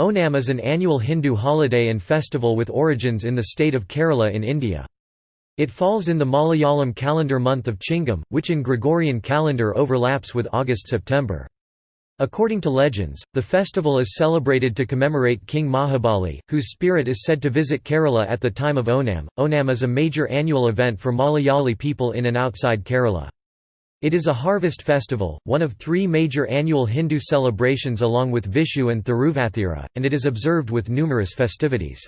Onam is an annual Hindu holiday and festival with origins in the state of Kerala in India. It falls in the Malayalam calendar month of Chingam, which in Gregorian calendar overlaps with August-September. According to legends, the festival is celebrated to commemorate King Mahabali, whose spirit is said to visit Kerala at the time of Onam. Onam is a major annual event for Malayali people in and outside Kerala. It is a harvest festival, one of three major annual Hindu celebrations along with Vishu and Thiruvathira, and it is observed with numerous festivities.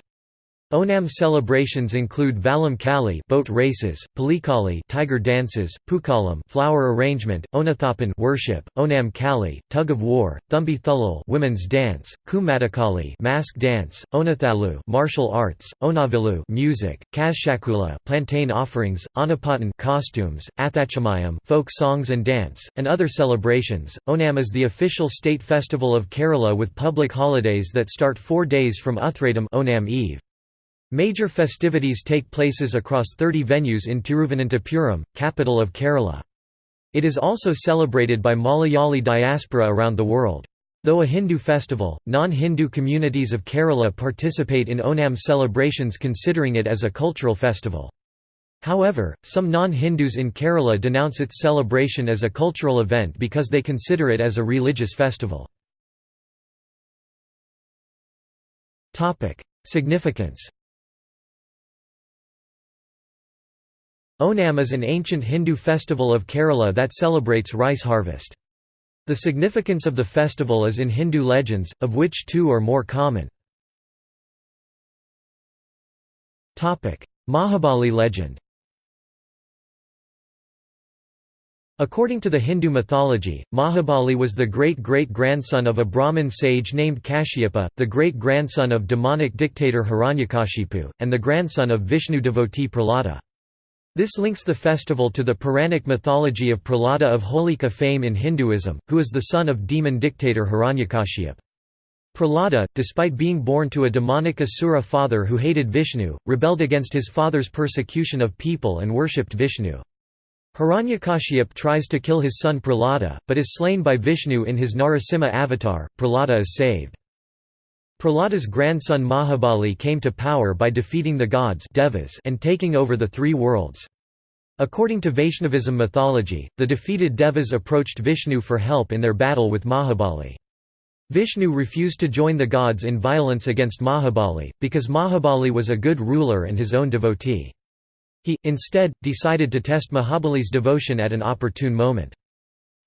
Onam celebrations include Vallam Kali boat races, Pulikali tiger dances, Pookalam flower arrangement, Onathappan worship, Onam Kali tug of war, Thumbi Thullal women's dance, Kumatakali mask dance, Onathalu martial arts, Onavilu music, Kazhakula plantain offerings, Anapatan costumes, Athachamayam folk songs and dance, and other celebrations. Onam is the official state festival of Kerala with public holidays that start 4 days from Uthradam Onam Eve. Major festivities take places across 30 venues in Tiruvananthapuram, capital of Kerala. It is also celebrated by Malayali diaspora around the world. Though a Hindu festival, non-Hindu communities of Kerala participate in Onam celebrations considering it as a cultural festival. However, some non-Hindus in Kerala denounce its celebration as a cultural event because they consider it as a religious festival. Significance Onam is an ancient Hindu festival of Kerala that celebrates rice harvest. The significance of the festival is in Hindu legends, of which two are more common. Mahabali legend According to the Hindu mythology, Mahabali was the great-great-grandson of a Brahmin sage named Kashyapa, the great-grandson of demonic dictator Hiranyakashipu, and the grandson of Vishnu devotee Prahlada. This links the festival to the Puranic mythology of Prahlada of Holika fame in Hinduism, who is the son of demon dictator Hiranyakashipu. Prahlada, despite being born to a demonic asura father who hated Vishnu, rebelled against his father's persecution of people and worshipped Vishnu. Hiranyakashipu tries to kill his son Prahlada, but is slain by Vishnu in his Narasimha avatar. Prahlada is saved. Prahlada's grandson Mahabali came to power by defeating the gods devas and taking over the three worlds. According to Vaishnavism mythology, the defeated devas approached Vishnu for help in their battle with Mahabali. Vishnu refused to join the gods in violence against Mahabali, because Mahabali was a good ruler and his own devotee. He, instead, decided to test Mahabali's devotion at an opportune moment.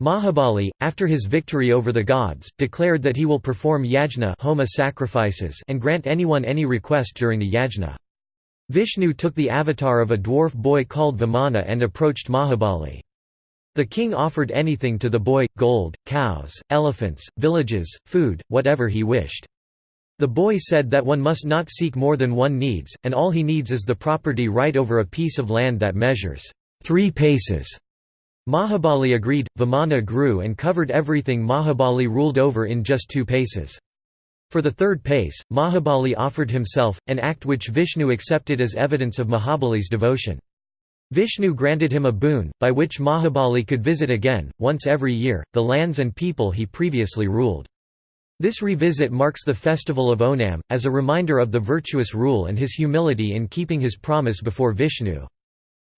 Mahabali, after his victory over the gods, declared that he will perform yajna homa sacrifices and grant anyone any request during the yajna. Vishnu took the avatar of a dwarf boy called Vamana and approached Mahabali. The king offered anything to the boy, gold, cows, elephants, villages, food, whatever he wished. The boy said that one must not seek more than one needs, and all he needs is the property right over a piece of land that measures three paces. Mahabali agreed, Vamana grew and covered everything Mahabali ruled over in just two paces. For the third pace, Mahabali offered himself, an act which Vishnu accepted as evidence of Mahabali's devotion. Vishnu granted him a boon, by which Mahabali could visit again, once every year, the lands and people he previously ruled. This revisit marks the festival of Onam, as a reminder of the virtuous rule and his humility in keeping his promise before Vishnu.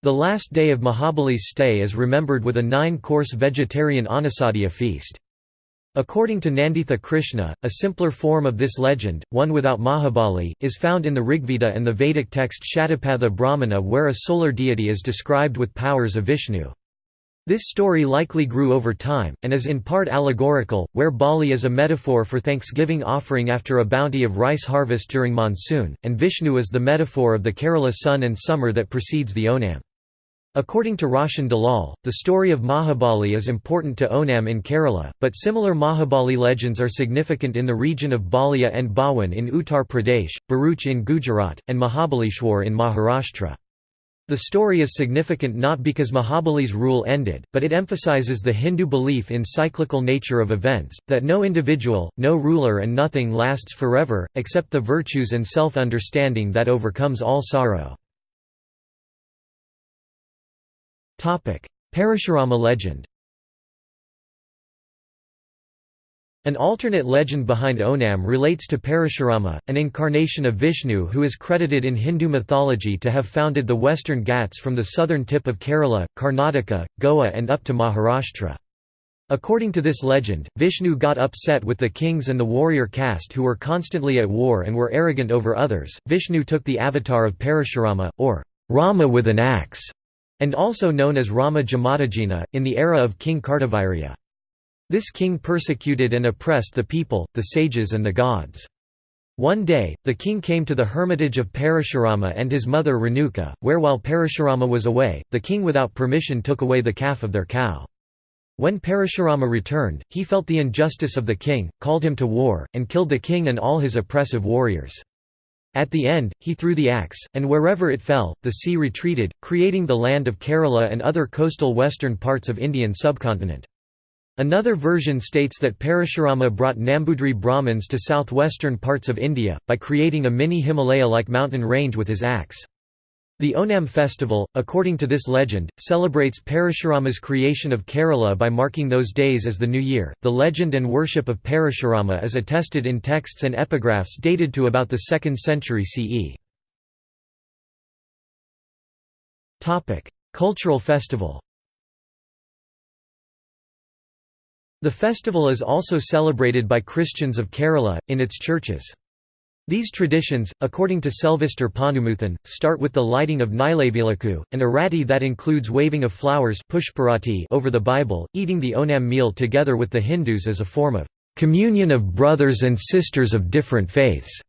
The last day of Mahabali's stay is remembered with a nine-course vegetarian Annasadhya feast. According to Nanditha Krishna, a simpler form of this legend, one without Mahabali, is found in the Rigveda and the Vedic text Shatapatha Brahmana where a solar deity is described with powers of Vishnu. This story likely grew over time, and is in part allegorical, where Bali is a metaphor for thanksgiving offering after a bounty of rice harvest during monsoon, and Vishnu is the metaphor of the Kerala sun and summer that precedes the Onam. According to Roshan Dalal, the story of Mahabali is important to Onam in Kerala, but similar Mahabali legends are significant in the region of Balia and Bawan in Uttar Pradesh, Bharuch in Gujarat, and Mahabaleshwar in Maharashtra. The story is significant not because Mahabali's rule ended, but it emphasizes the Hindu belief in cyclical nature of events, that no individual, no ruler and nothing lasts forever, except the virtues and self-understanding that overcomes all sorrow. Parashurama legend An alternate legend behind Onam relates to Parashurama, an incarnation of Vishnu who is credited in Hindu mythology to have founded the western Ghats from the southern tip of Kerala, Karnataka, Goa and up to Maharashtra. According to this legend, Vishnu got upset with the kings and the warrior caste who were constantly at war and were arrogant over others. Vishnu took the avatar of Parashurama, or Rama with an axe, and also known as Rama Jamadagina, in the era of King Kartavirya. This king persecuted and oppressed the people, the sages and the gods. One day, the king came to the hermitage of Parashurama and his mother Renuka, where while Parashurama was away, the king without permission took away the calf of their cow. When Parashurama returned, he felt the injustice of the king, called him to war, and killed the king and all his oppressive warriors. At the end, he threw the axe, and wherever it fell, the sea retreated, creating the land of Kerala and other coastal western parts of Indian subcontinent. Another version states that Parashurama brought Nambudri Brahmins to southwestern parts of India, by creating a mini Himalaya-like mountain range with his axe. The Onam festival, according to this legend, celebrates Parashurama's creation of Kerala by marking those days as the new year. The legend and worship of Parashurama is attested in texts and epigraphs dated to about the 2nd century CE. Topic: Cultural festival. The festival is also celebrated by Christians of Kerala, in its churches. These traditions, according to Selvister Ponnumuthan, start with the lighting of Nilavilaku, an arati that includes waving of flowers over the Bible, eating the Onam meal together with the Hindus as a form of communion of brothers and sisters of different faiths.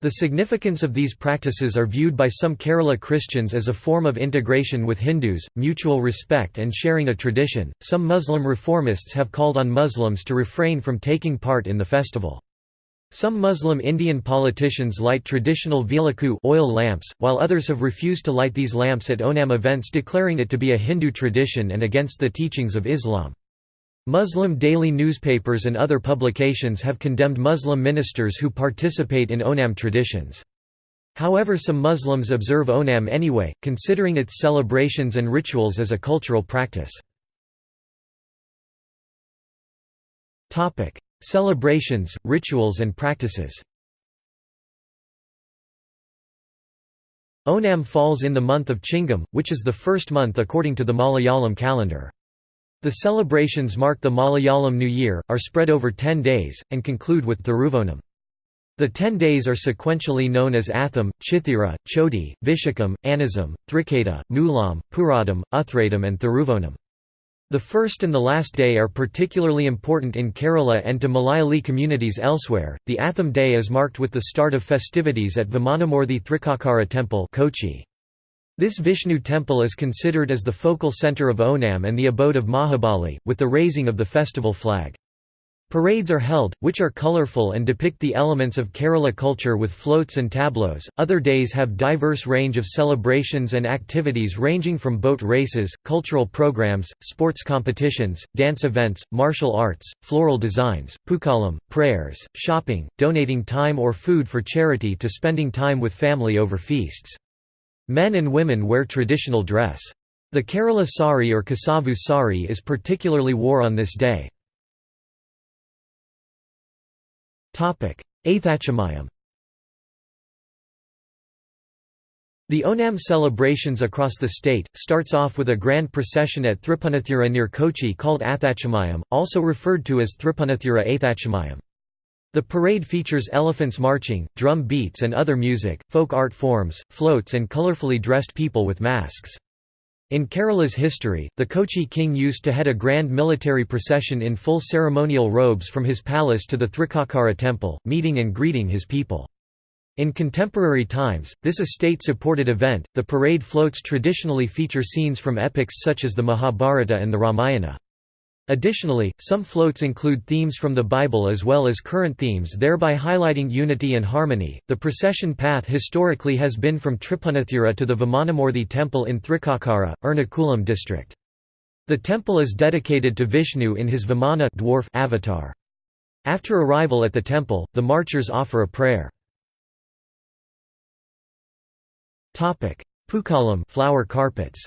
The significance of these practices are viewed by some Kerala Christians as a form of integration with Hindus, mutual respect and sharing a tradition. Some Muslim reformists have called on Muslims to refrain from taking part in the festival. Some Muslim Indian politicians light traditional vilaku oil lamps, while others have refused to light these lamps at Onam events declaring it to be a Hindu tradition and against the teachings of Islam. Muslim daily newspapers and other publications have condemned Muslim ministers who participate in Onam traditions. However some Muslims observe Onam anyway, considering its celebrations and rituals as a cultural practice. Celebrations, rituals and practices Onam falls in the month of Chingam, which is the first month according to the Malayalam calendar. The celebrations mark the Malayalam New Year, are spread over ten days, and conclude with Thiruvonam. The ten days are sequentially known as Atham, Chithira, Chodi, Vishakam, Anizam, Thriketa, Moolam, Puradam, Uthradam and Thiruvonam. The first and the last day are particularly important in Kerala and to Malayali communities elsewhere. The Atham day is marked with the start of festivities at Vamanamoorthy Thrikakara temple Kochi. This Vishnu temple is considered as the focal center of Onam and the abode of Mahabali, with the raising of the festival flag. Parades are held, which are colorful and depict the elements of Kerala culture with floats and tableaus. Other days have diverse range of celebrations and activities ranging from boat races, cultural programs, sports competitions, dance events, martial arts, floral designs, pookalam, prayers, shopping, donating time or food for charity to spending time with family over feasts. Men and women wear traditional dress. The Kerala sari or Kasavu sari is particularly wore on this day. Aithachamayam The Onam celebrations across the state, starts off with a grand procession at Thripunathura near Kochi called Athachamayam, also referred to as Thripunathura Aithachamayam. The parade features elephants marching, drum beats and other music, folk art forms, floats and colorfully dressed people with masks. In Kerala's history, the Kochi king used to head a grand military procession in full ceremonial robes from his palace to the Thrikakara temple, meeting and greeting his people. In contemporary times, this a state-supported event. The parade floats traditionally feature scenes from epics such as the Mahabharata and the Ramayana. Additionally, some floats include themes from the Bible as well as current themes, thereby highlighting unity and harmony. The procession path historically has been from Tripunathura to the Vamanamoorthy temple in Thrikakara, Ernakulam district. The temple is dedicated to Vishnu in his Vamana dwarf avatar. After arrival at the temple, the marchers offer a prayer. Pookalam flower carpets.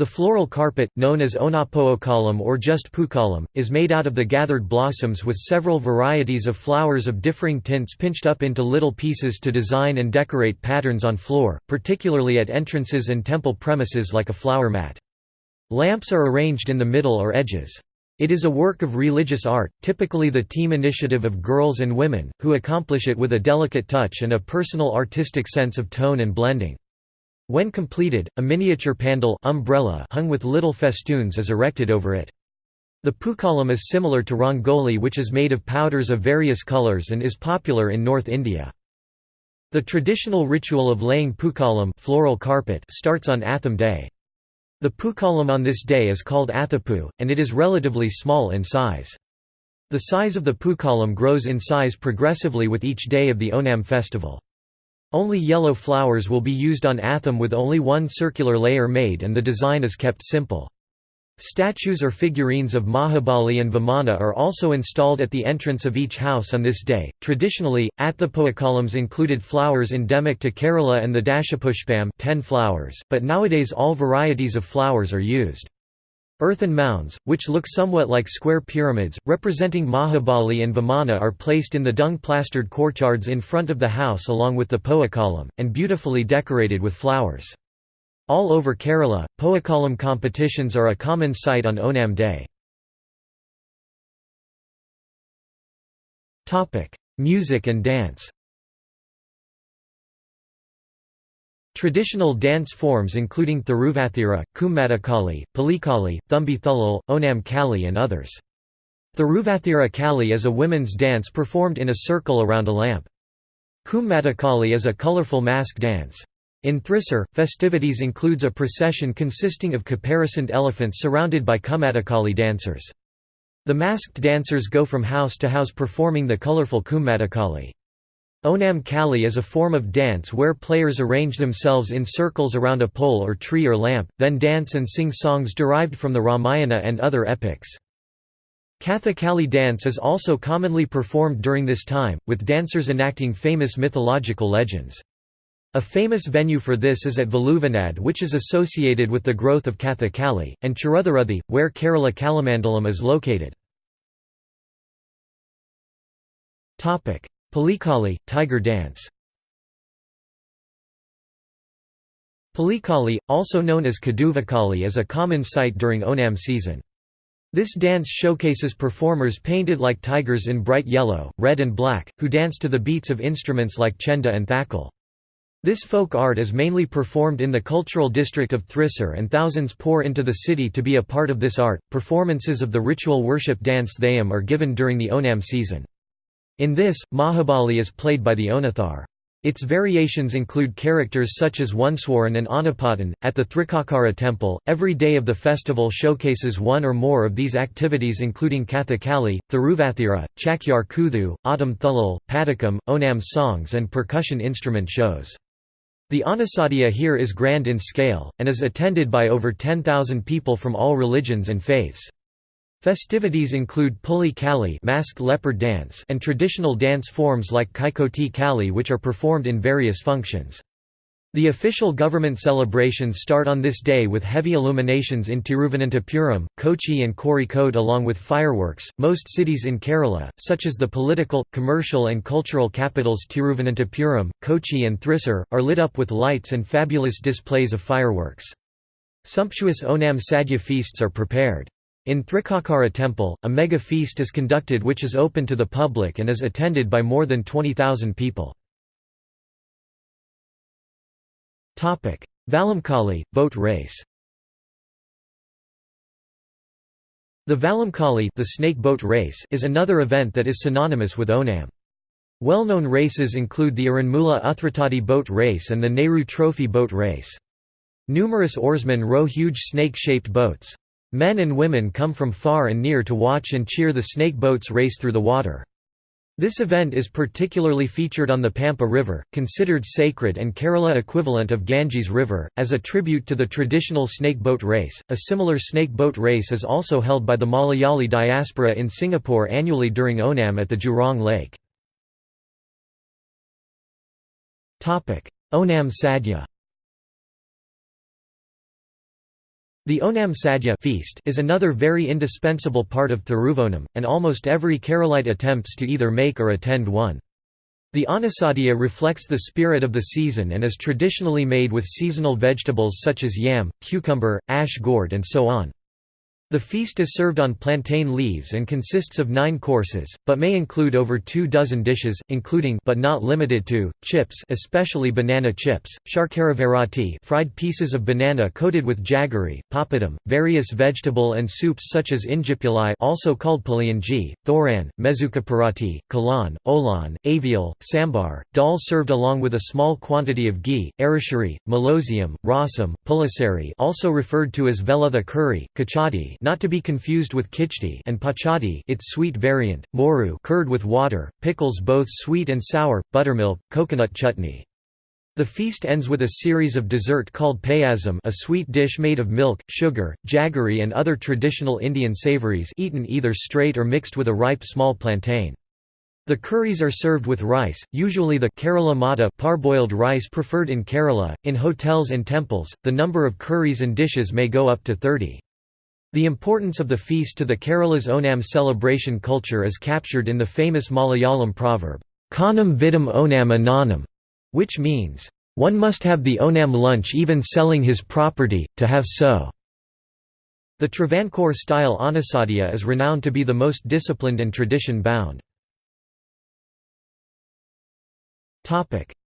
The floral carpet, known as onapookalam or just pookalam, is made out of the gathered blossoms with several varieties of flowers of differing tints pinched up into little pieces to design and decorate patterns on floor, particularly at entrances and temple premises like a flower mat. Lamps are arranged in the middle or edges. It is a work of religious art, typically the team initiative of girls and women, who accomplish it with a delicate touch and a personal artistic sense of tone and blending. When completed, a miniature pandal umbrella hung with little festoons is erected over it. The pookalam is similar to rangoli which is made of powders of various colors and is popular in North India. The traditional ritual of laying pookalam floral carpet starts on Atham day. The pookalam on this day is called Athapu, and it is relatively small in size. The size of the pookalam grows in size progressively with each day of the Onam festival. Only yellow flowers will be used on Atham with only one circular layer made and the design is kept simple. Statues or figurines of Mahabali and Vamana are also installed at the entrance of each house on this day. Traditionally, Athapookalams included flowers endemic to Kerala and the Dashapushpam 10 flowers, but nowadays all varieties of flowers are used. Earthen mounds, which look somewhat like square pyramids, representing Mahabali and Vamana are placed in the dung-plastered courtyards in front of the house along with the Pookalam, and beautifully decorated with flowers. All over Kerala, Poa column competitions are a common sight on Onam Day. Music and dance Traditional dance forms including Thiruvathira, Kummatakali, Pulikali, Thumbi Thulal, Onam Kali and others. Thiruvathira Kali is a women's dance performed in a circle around a lamp. Kummatakali is a colorful mask dance. In Thrissur, festivities includes a procession consisting of caparisoned elephants surrounded by Kummatakali dancers. The masked dancers go from house to house performing the colorful Kummatakali. Onam Kali is a form of dance where players arrange themselves in circles around a pole or tree or lamp, then dance and sing songs derived from the Ramayana and other epics. Kathakali dance is also commonly performed during this time, with dancers enacting famous mythological legends. A famous venue for this is at Valluvanad which is associated with the growth of Kathakali, and Cheruthiruthi, where Kerala Kalamandalam is located. Pulikali, tiger dance Pulikali, also known as Kaduvakali is a common sight during Onam season. This dance showcases performers painted like tigers in bright yellow, red and black, who dance to the beats of instruments like chenda and thakal. This folk art is mainly performed in the cultural district of Thrissur and thousands pour into the city to be a part of this art. Performances of the ritual worship dance Thayam are given during the Onam season. In this, Mahabali is played by the Onathar. Its variations include characters such as Oneswaran and Anapatan. At the Thrikakara temple, every day of the festival showcases one or more of these activities, including Kathakali, Thiruvathira, Chakyar Kuthu, Ottam Thulal, Padakam, Onam songs, and percussion instrument shows. The Anasadhya here is grand in scale, and is attended by over 10,000 people from all religions and faiths. Festivities include Puli Kali masked leopard dance and traditional dance forms like Kaikoti Kali which are performed in various functions. The official government celebrations start on this day with heavy illuminations in Tiruvananthapuram, Kochi, and Kozhikode, along with fireworks. Most cities in Kerala, such as the political, commercial, and cultural capitals Tiruvananthapuram, Kochi, and Thrissur, are lit up with lights and fabulous displays of fireworks. Sumptuous Onam Sadhya feasts are prepared. In Thrikkakara temple, a mega feast is conducted which is open to the public and is attended by more than 20,000 people. Vallamkali, boat race The Vallamkali the snake boat race is another event that is synonymous with Onam. Well-known races include the Aranmula Uthratadi boat race and the Nehru Trophy boat race. Numerous oarsmen row huge snake-shaped boats. Men and women come from far and near to watch and cheer the snake boats race through the water. This event is particularly featured on the Pampa River, considered sacred and Kerala equivalent of Ganges River, as a tribute to the traditional snake boat race. A similar snake boat race is also held by the Malayali diaspora in Singapore annually during Onam at the Jurong Lake. Onam Sadhya The Onam Sadhya feast is another very indispensable part of Thiruvonam, and almost every Keralite attempts to either make or attend one. The Anasadhya reflects the spirit of the season and is traditionally made with seasonal vegetables such as yam, cucumber, ash gourd and so on. The feast is served on plantain leaves and consists of nine courses, but may include over two dozen dishes, including but not limited to, chips especially banana chips, sharkaravarati fried pieces of banana coated with jaggery, papadum, various vegetable and soups such as injipuli also called palianji, thoran, mezukapurati, kalan, olan, avial, sambar, dal served along with a small quantity of ghee, arishari, malosium, rasam, pulisari also referred to as velutha curry, kachadi not to be confused with kichdi and pachadi its sweet variant, moru curd with water, pickles both sweet and sour, buttermilk, coconut chutney. The feast ends with a series of dessert called payasam a sweet dish made of milk, sugar, jaggery and other traditional Indian savories eaten either straight or mixed with a ripe small plantain. The curries are served with rice, usually the Kerala Matta parboiled rice preferred in Kerala. In hotels and temples, the number of curries and dishes may go up to 30. The importance of the feast to the Kerala's Onam celebration culture is captured in the famous Malayalam proverb, Kanam vidam Onam ananam, which means, one must have the Onam lunch even selling his property, to have so. The Travancore-style Anasadhya is renowned to be the most disciplined and tradition-bound.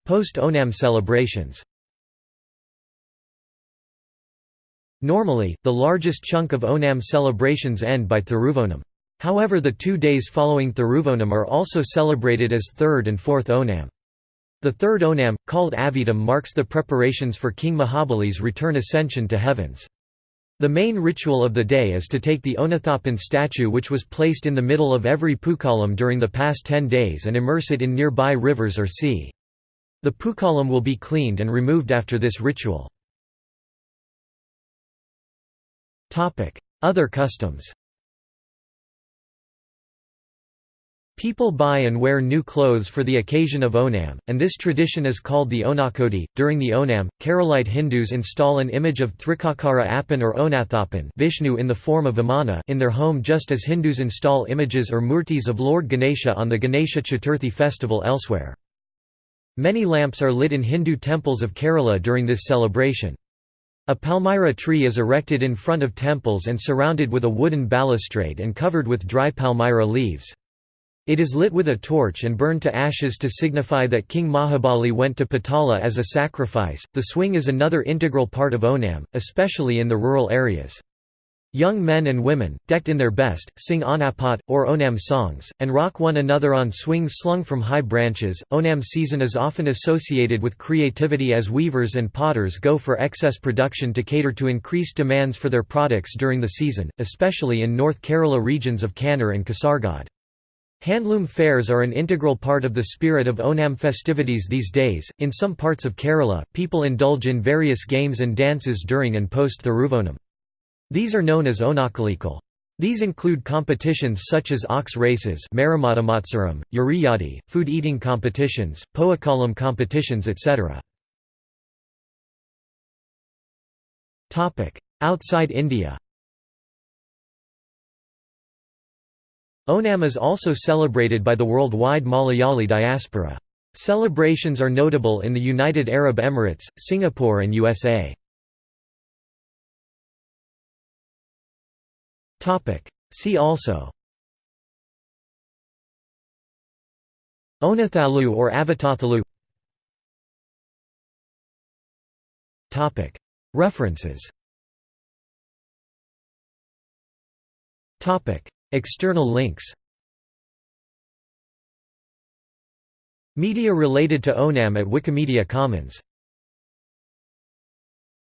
Post-Onam celebrations Normally, the largest chunk of Onam celebrations end by Thiruvonam. However the two days following Thiruvonam are also celebrated as third and fourth Onam. The third Onam, called Avidam marks the preparations for King Mahabali's return ascension to heavens. The main ritual of the day is to take the Onathappan statue which was placed in the middle of every Pookalam during the past ten days and immerse it in nearby rivers or sea. The Pookalam will be cleaned and removed after this ritual. Other customs People buy and wear new clothes for the occasion of Onam, and this tradition is called the Onakoti. During the Onam, Keralite Hindus install an image of Thrikakara Appan or Onathappan Vishnu in the form of Vamana in their home just as Hindus install images or murtis of Lord Ganesha on the Ganesha Chaturthi festival elsewhere. Many lamps are lit in Hindu temples of Kerala during this celebration. A palmyra tree is erected in front of temples and surrounded with a wooden balustrade and covered with dry palmyra leaves. It is lit with a torch and burned to ashes to signify that King Mahabali went to Patala as a sacrifice. The swing is another integral part of Onam, especially in the rural areas. Young men and women, decked in their best, sing Onapat, or Onam songs, and rock one another on swings slung from high branches. Onam season is often associated with creativity as weavers and potters go for excess production to cater to increased demands for their products during the season, especially in North Kerala regions of Kannur and Kasargod. Handloom fairs are an integral part of the spirit of Onam festivities these days. In some parts of Kerala, people indulge in various games and dances during and post Thiruvonam. These are known as Onakalikal. These include competitions such as ox races Maramattamatsaram, Uriyadi, food eating competitions, Pookalam competitions etc. Outside India Onam is also celebrated by the worldwide Malayali diaspora. Celebrations are notable in the United Arab Emirates, Singapore and USA. See also. Onathalu or Avathathalu References. External links. Media related to Onam at Wikimedia Commons